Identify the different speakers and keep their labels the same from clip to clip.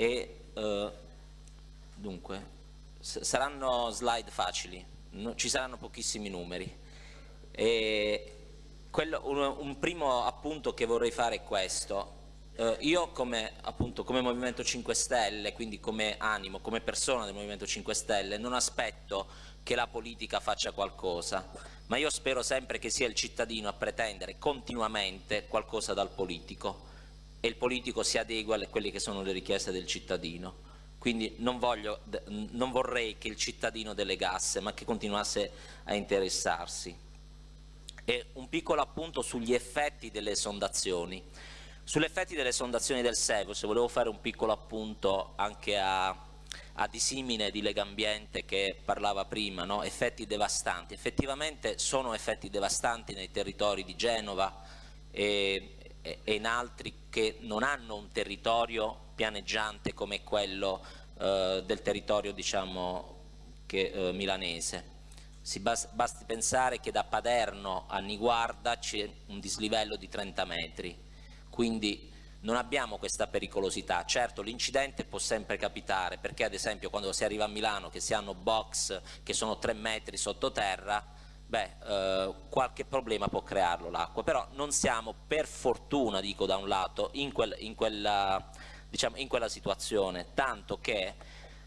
Speaker 1: e eh, dunque saranno slide facili, no, ci saranno pochissimi numeri. Quello, un, un, primo appunto che vorrei fare è questo. Eh, io come, appunto, come Movimento 5 Stelle, quindi come animo, come persona del Movimento 5 Stelle, non aspetto che la politica faccia qualcosa, ma io spero sempre che sia il cittadino a pretendere continuamente qualcosa dal politico e il politico si adegua a quelle che sono le richieste del cittadino. Quindi non, voglio, non vorrei che il cittadino delegasse, ma che continuasse a interessarsi. E un piccolo appunto sugli effetti delle sondazioni. Sugli effetti delle sondazioni del se volevo fare un piccolo appunto anche a, a disimine di Legambiente che parlava prima, no? effetti devastanti. Effettivamente sono effetti devastanti nei territori di Genova e, e in altri che non hanno un territorio pianeggiante come quello eh, del territorio diciamo, che, eh, milanese. Bas basti pensare che da Paderno a Niguarda c'è un dislivello di 30 metri, quindi non abbiamo questa pericolosità. Certo l'incidente può sempre capitare perché ad esempio quando si arriva a Milano che si hanno box che sono 3 metri sottoterra beh, eh, qualche problema può crearlo l'acqua, però non siamo per fortuna, dico da un lato, in, quel, in, quella, diciamo, in quella situazione, tanto che,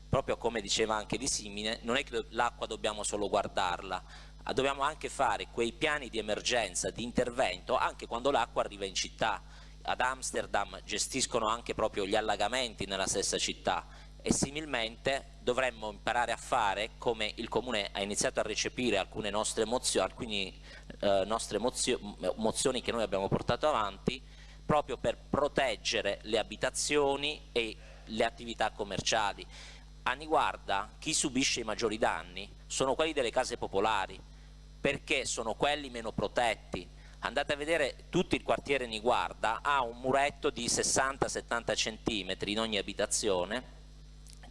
Speaker 1: proprio come diceva anche Di Simine, non è che l'acqua dobbiamo solo guardarla, dobbiamo anche fare quei piani di emergenza, di intervento, anche quando l'acqua arriva in città. Ad Amsterdam gestiscono anche proprio gli allagamenti nella stessa città e similmente dovremmo imparare a fare come il Comune ha iniziato a recepire alcune nostre mozioni, alcune eh, nostre mozio mozioni che noi abbiamo portato avanti proprio per proteggere le abitazioni e le attività commerciali. A Niguarda chi subisce i maggiori danni sono quelli delle case popolari perché sono quelli meno protetti andate a vedere tutto il quartiere Niguarda ha un muretto di 60-70 cm in ogni abitazione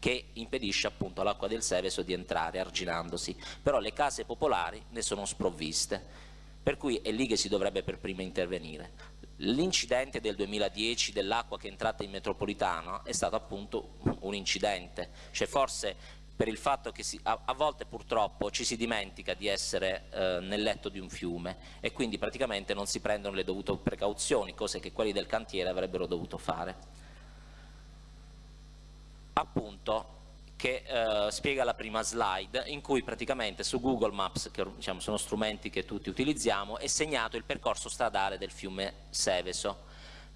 Speaker 1: che impedisce appunto all'acqua del Seveso di entrare arginandosi, però le case popolari ne sono sprovviste, per cui è lì che si dovrebbe per prima intervenire. L'incidente del 2010 dell'acqua che è entrata in metropolitana è stato appunto un incidente, cioè forse per il fatto che si, a, a, volte purtroppo ci si dimentica di essere eh, nel letto di un fiume e quindi praticamente non si prendono le dovute precauzioni, cose che quelli del cantiere avrebbero dovuto fare appunto che eh, spiega la prima slide in cui praticamente su Google Maps, che diciamo, sono strumenti che tutti utilizziamo, è segnato il percorso stradale del fiume Seveso.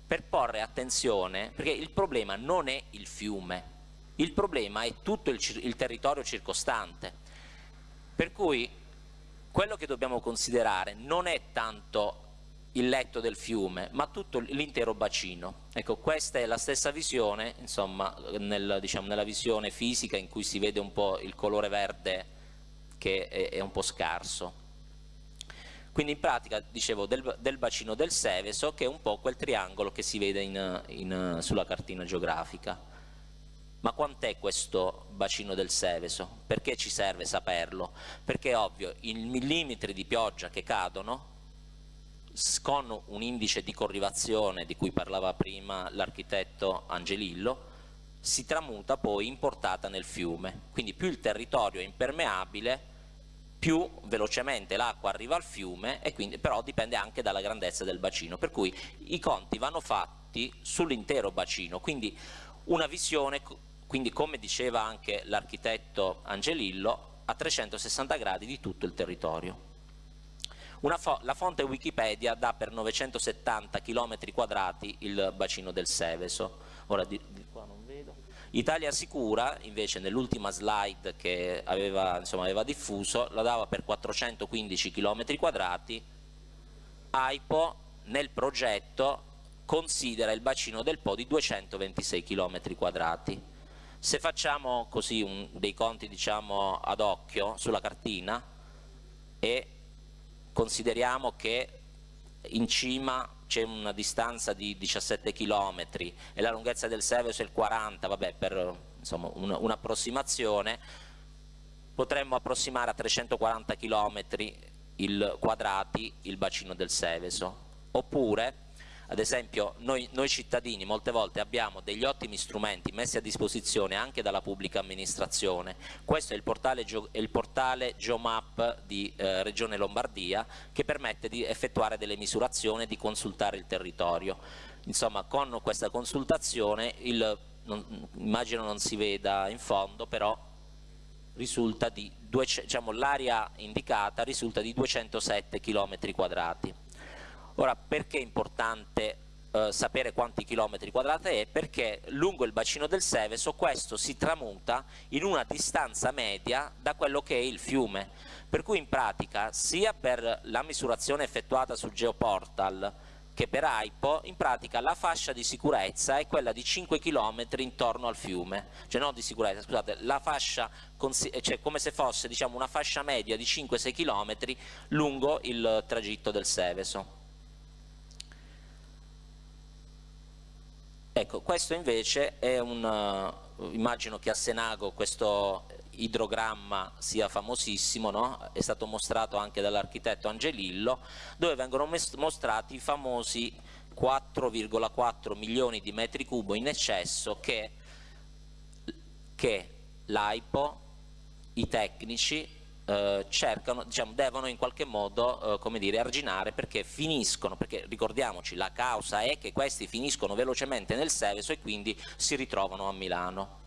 Speaker 1: Per porre attenzione, perché il problema non è il fiume, il problema è tutto il, il territorio circostante, per cui quello che dobbiamo considerare non è tanto il letto del fiume, ma tutto l'intero bacino. Ecco, questa è la stessa visione, insomma, nel, diciamo, nella visione fisica in cui si vede un po' il colore verde che è, è un po' scarso. Quindi in pratica, dicevo, del, del, bacino del Seveso, che è un po' quel triangolo che si vede in, in, sulla cartina geografica. Ma quant'è questo bacino del Seveso? Perché ci serve saperlo? Perché è ovvio, i millimetri di pioggia che cadono con un indice di corrivazione di cui parlava prima l'architetto Angelillo, si tramuta poi in portata nel fiume. Quindi più il territorio è impermeabile, più velocemente l'acqua arriva al fiume, e quindi, però dipende anche dalla grandezza del bacino. Per cui i conti vanno fatti sull'intero bacino, quindi una visione, quindi come diceva anche l'architetto Angelillo, a 360 gradi di tutto il territorio. Fo la fonte Wikipedia dà per 970 km quadrati il bacino del Seveso. Ora di, di. Italia Sicura invece nell'ultima slide che aveva, insomma, aveva, diffuso la dava per 415 km quadrati. AIPO nel progetto considera il bacino del Po di 226 km quadrati. Se facciamo così un, dei conti diciamo ad occhio sulla cartina e consideriamo che in cima c'è una distanza di 17 km e la lunghezza del Seveso è il 40, vabbè per un'approssimazione, un potremmo approssimare a 340 km il quadrati il bacino del Seveso, oppure ad esempio noi, noi, cittadini molte volte abbiamo degli ottimi strumenti messi a disposizione anche dalla pubblica amministrazione, questo è il portale, è il portale Geomap di eh, Regione Lombardia che permette di effettuare delle misurazioni e di consultare il territorio. Insomma con questa consultazione il, non, immagino non si veda in fondo però risulta di diciamo, l'area indicata risulta di 207 km quadrati. Ora perché è importante eh, sapere quanti chilometri quadrati è? Perché lungo il bacino del Seveso questo si tramuta in una distanza media da quello che è il fiume, per cui in pratica sia per la misurazione effettuata sul geoportal che per AIPO in pratica la fascia di sicurezza è quella di 5 km intorno al fiume, cioè non di sicurezza, scusate, la fascia, cioè come se fosse diciamo, una fascia media di 5-6 km lungo il tragitto del Seveso. Ecco, questo invece è un, uh, immagino che a Senago questo idrogramma sia famosissimo, no? è stato mostrato anche dall'architetto Angelillo, dove vengono mostrati i famosi 4,4 milioni di metri cubo in eccesso che, che l'AIPO, i tecnici eh, cercano, diciamo, devono in qualche modo eh, dire, arginare perché finiscono, perché ricordiamoci la causa è che questi finiscono velocemente nel Seveso e quindi si ritrovano a Milano.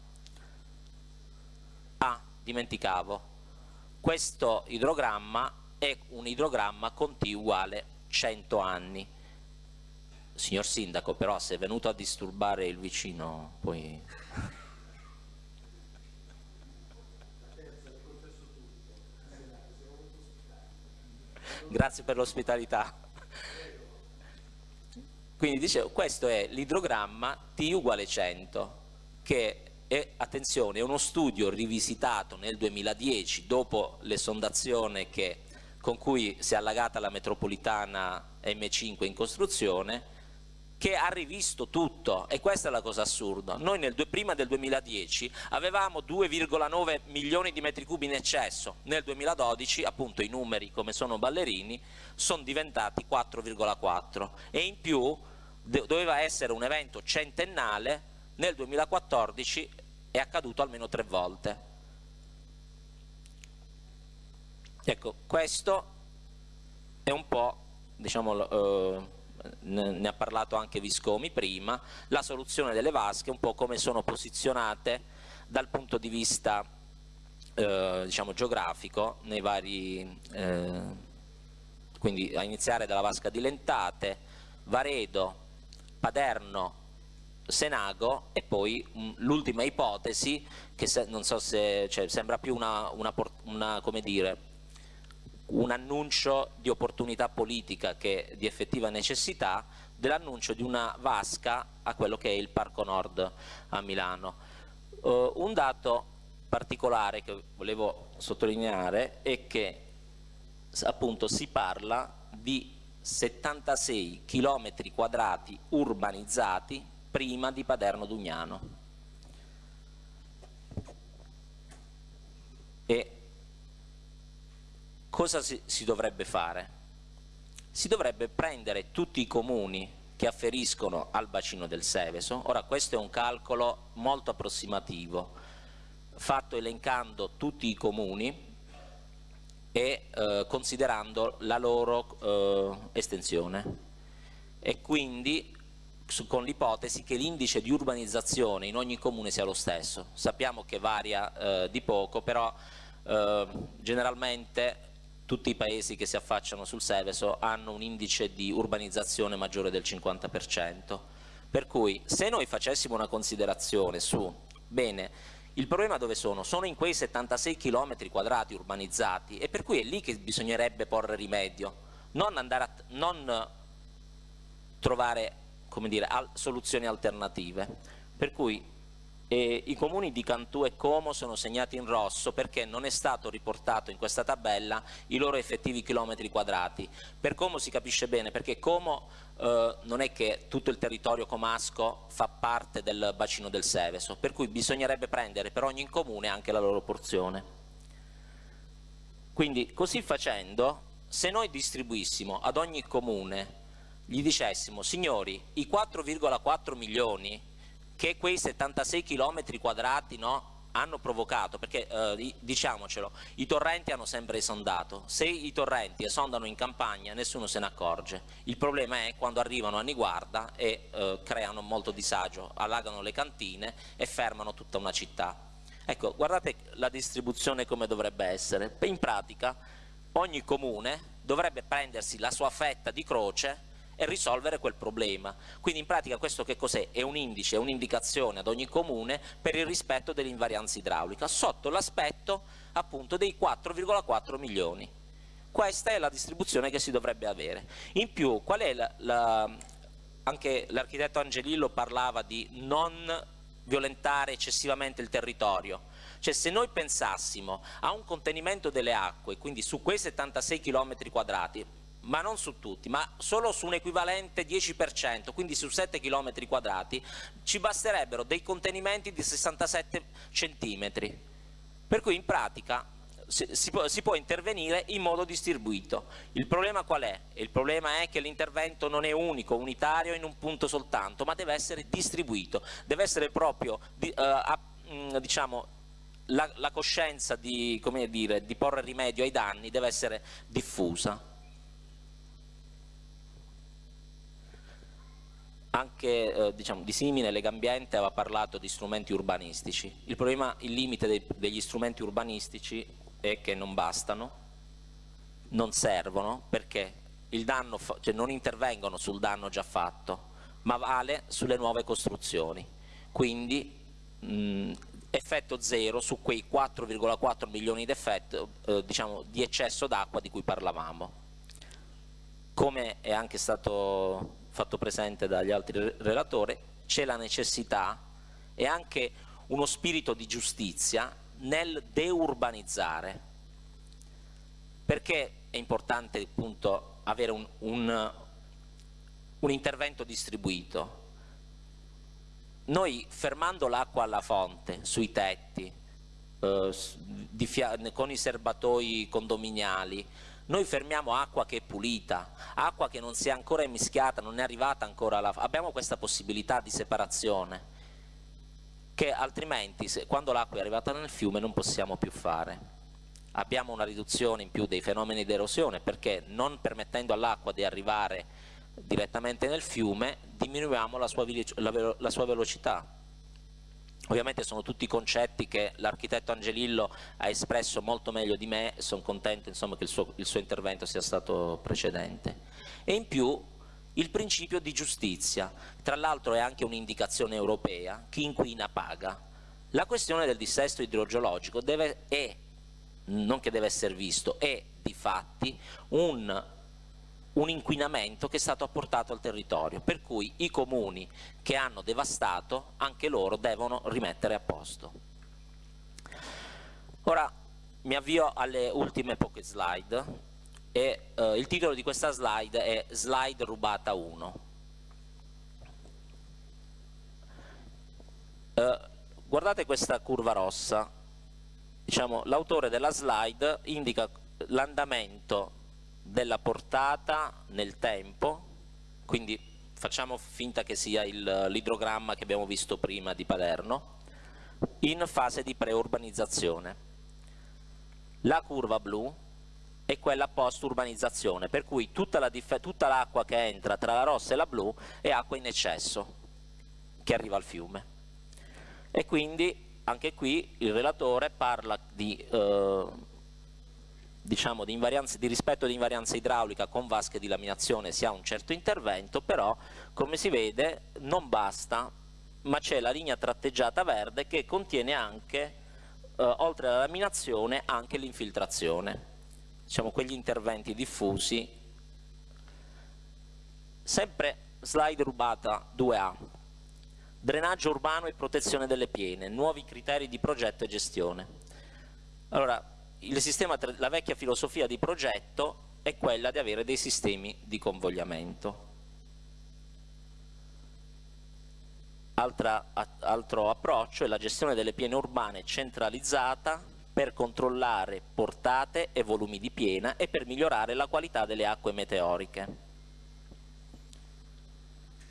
Speaker 1: Ah, dimenticavo, questo idrogramma è un idrogramma con T uguale 100 anni. Signor Sindaco, però se è venuto a disturbare il vicino, poi... grazie per l'ospitalità. Quindi dicevo, questo è l'idrogramma T uguale 100, che è, attenzione, è uno studio rivisitato nel 2010 dopo l'esondazione con cui si è allagata la metropolitana M5 in costruzione, che ha rivisto tutto e questa è la cosa assurda. Noi nel, prima del 2010 avevamo 2,9 milioni di metri cubi in eccesso, nel 2012 appunto i numeri come sono ballerini sono diventati 4,4 e in più doveva essere un evento centennale, nel 2014 è accaduto almeno tre volte. Ecco, questo è un po' diciamo, eh, ne ha parlato anche Viscomi prima, la soluzione delle vasche, un po' come sono posizionate dal punto di vista eh, diciamo, geografico nei vari, eh, quindi a iniziare dalla vasca di Lentate, Varedo, Paderno, Senago e poi l'ultima ipotesi che se, non so se cioè, sembra più una, una, una come dire, un annuncio di opportunità politica che di effettiva necessità dell'annuncio di una vasca a quello che è il Parco Nord a Milano. Uh, un dato particolare che volevo sottolineare è che appunto si parla di 76 km quadrati urbanizzati prima di Paderno Dugnano e cosa si, si dovrebbe fare? Si dovrebbe prendere tutti i comuni che afferiscono al bacino del Seveso, ora questo è un calcolo molto approssimativo, fatto elencando tutti i comuni e eh, considerando la loro eh, estensione e quindi con l'ipotesi che l'indice di urbanizzazione in ogni comune sia lo stesso. Sappiamo che varia eh, di poco, però eh, generalmente tutti i paesi che si affacciano sul Seveso hanno un indice di urbanizzazione maggiore del 50%. Per cui se noi facessimo una considerazione su, bene, il problema dove sono? Sono in quei 76 km quadrati urbanizzati e per cui è lì che bisognerebbe porre rimedio, non, a, non trovare dire, al, soluzioni alternative. Per cui e I comuni di Cantù e Como sono segnati in rosso perché non è stato riportato in questa tabella i loro effettivi chilometri quadrati. Per Como si capisce bene perché Como eh, non è che tutto il territorio comasco fa parte del bacino del Seveso, per cui bisognerebbe prendere per ogni comune anche la loro porzione. Quindi così facendo, se noi distribuissimo ad ogni comune gli dicessimo, signori, i 4,4 milioni che quei 76 km quadrati no, hanno provocato, perché eh, diciamocelo, i torrenti hanno sempre esondato, se i torrenti esondano in campagna nessuno se ne accorge, il problema è quando arrivano a Niguarda e eh, creano molto disagio, allagano le cantine e fermano tutta una città. Ecco, guardate la distribuzione come dovrebbe essere, in pratica ogni comune dovrebbe prendersi la sua fetta di croce e risolvere quel problema. Quindi in pratica questo che cos'è? È un indice, è un'indicazione ad ogni comune per il rispetto dell'invarianza idraulica, sotto l'aspetto appunto dei 4,4 milioni. Questa è la distribuzione che si dovrebbe avere. In più, qual è la, la anche l'architetto Angelillo parlava di non violentare eccessivamente il territorio. Cioè se noi pensassimo a un contenimento delle acque, quindi su quei 76 km quadrati, ma non su tutti, ma solo su un equivalente 10%, quindi su 7 km quadrati, ci basterebbero dei contenimenti di 67 cm. Per cui in pratica si, si, può, si, può, intervenire in modo distribuito. Il problema qual è? Il problema è che l'intervento non è unico, unitario in un punto soltanto, ma deve essere distribuito, deve essere proprio di, uh, a, mh, diciamo, la, la, coscienza di, dire, di porre rimedio ai danni deve essere diffusa. Anche eh, diciamo, di simile Legambiente aveva parlato di strumenti urbanistici. Il problema, il limite dei, degli strumenti urbanistici è che non bastano, non servono perché danno, cioè non intervengono sul danno già fatto, ma vale sulle nuove costruzioni. Quindi mh, effetto zero su quei 4,4 milioni di, eh, diciamo, di eccesso d'acqua di cui parlavamo. Come è anche stato fatto presente dagli altri relatori, c'è la necessità e anche uno spirito di giustizia nel deurbanizzare. Perché è importante appunto avere un, un, un intervento distribuito? Noi fermando l'acqua alla fonte, sui tetti, eh, con i serbatoi condominiali, noi fermiamo acqua che è pulita, acqua che non si è ancora emischiata, non è arrivata ancora alla... abbiamo questa possibilità di separazione che altrimenti se, quando l'acqua è arrivata nel fiume non possiamo più fare. Abbiamo una riduzione in più dei fenomeni di erosione perché non permettendo all'acqua di arrivare direttamente nel fiume diminuiamo la sua, la, la sua velocità Ovviamente sono tutti concetti che l'architetto Angelillo ha espresso molto meglio di me sono contento insomma, che il suo, il suo intervento sia stato precedente. E in più il principio di giustizia, tra l'altro è anche un'indicazione europea, chi inquina paga. La questione del dissesto idrogeologico deve, è, non che deve essere visto, è di fatti un un inquinamento che è stato apportato al territorio, per cui i comuni che hanno devastato anche loro devono rimettere a posto. Ora mi avvio alle ultime poche slide e eh, il titolo di questa slide è Slide rubata 1. Eh, guardate questa curva rossa, diciamo, l'autore della slide indica l'andamento della portata nel tempo, quindi facciamo finta che sia l'idrogramma che abbiamo visto prima di Palermo, in fase di preurbanizzazione. La curva blu è quella post-urbanizzazione, per cui tutta l'acqua la che entra tra la rossa e la blu è acqua in eccesso che arriva al fiume. E quindi anche qui il relatore parla di eh, diciamo, di, di, rispetto di invarianza idraulica con vasche di laminazione si ha un certo intervento, però come si vede non basta, ma c'è la linea tratteggiata verde che contiene anche, eh, oltre alla laminazione, anche l'infiltrazione. Diciamo quegli interventi diffusi. Sempre slide rubata 2A. Drenaggio urbano e protezione delle piene, nuovi criteri di progetto e gestione. Allora, sistema, la vecchia filosofia di progetto è quella di avere dei sistemi di convogliamento. Altra, altro approccio è la gestione delle piene urbane centralizzata per controllare portate e volumi di piena e per migliorare la qualità delle acque meteoriche.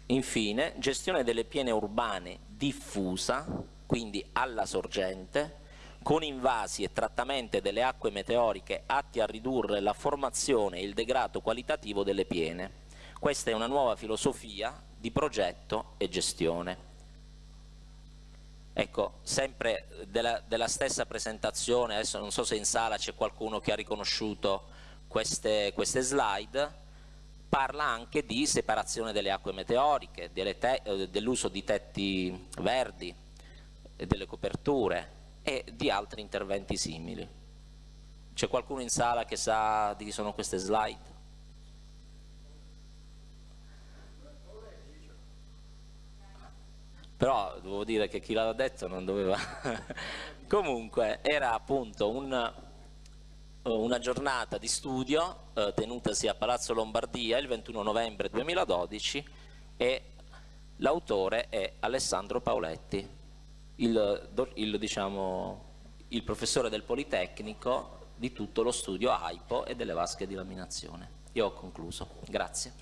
Speaker 1: Infine, gestione delle piene urbane diffusa, quindi alla sorgente, con invasi e trattamento delle acque meteoriche atti a ridurre la formazione e il degrado qualitativo delle piene. Questa è una nuova filosofia di progetto e gestione. Ecco, sempre della, della, stessa presentazione, adesso non so se in sala c'è qualcuno che ha riconosciuto queste, queste slide, parla anche di separazione delle acque meteoriche, eh, dell'uso di tetti verdi, delle coperture e di altri interventi simili. C'è qualcuno in sala che sa di chi sono queste slide? Però devo dire che chi l'ha detto non doveva... Comunque era appunto un una giornata di studio eh, tenutasi a Palazzo Lombardia il 21 novembre 2012 e l'autore è Alessandro Paoletti, il, il, diciamo, il professore del Politecnico di tutto lo studio AIPO e delle vasche di laminazione. Io ho concluso, grazie.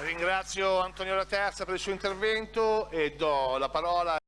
Speaker 2: Ringrazio Antonio La Terza per il suo intervento e do la parola